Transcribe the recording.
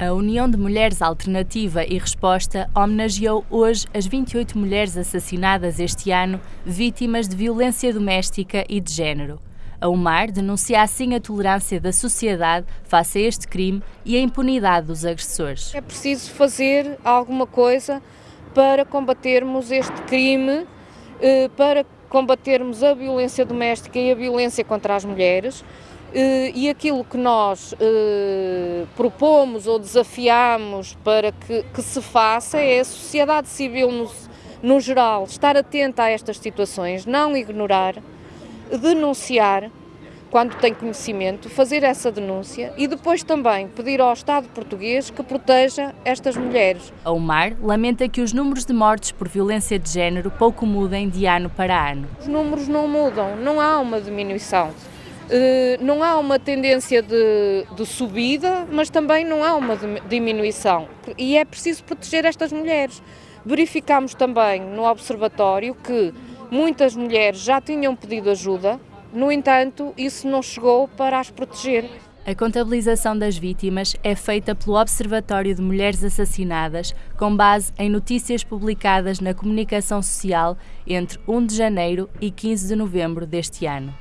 A União de Mulheres Alternativa e Resposta homenageou hoje as 28 mulheres assassinadas este ano, vítimas de violência doméstica e de género. A UMAR denuncia assim a tolerância da sociedade face a este crime e a impunidade dos agressores. É preciso fazer alguma coisa para combatermos este crime, eh, para combatermos a violência doméstica e a violência contra as mulheres. Eh, e aquilo que nós eh, propomos ou desafiamos para que, que, se faça é a sociedade civil no, no geral estar atenta a estas situações, não ignorar, denunciar quando tem conhecimento, fazer essa denúncia e depois também pedir ao Estado português que proteja estas mulheres. A UMAR lamenta que os números de mortes por violência de género pouco mudem de ano para ano. Os números não mudam, não há uma diminuição. Eh, não há uma tendência de, de, subida, mas também não há uma diminuição. E é preciso proteger estas mulheres. Verificamos também no Observatório que muitas mulheres já tinham pedido ajuda, no entanto, isso não chegou para as proteger. A contabilização das vítimas é feita pelo Observatório de Mulheres Assassinadas, com base em notícias publicadas na comunicação social entre 1 de janeiro e 15 de novembro deste ano.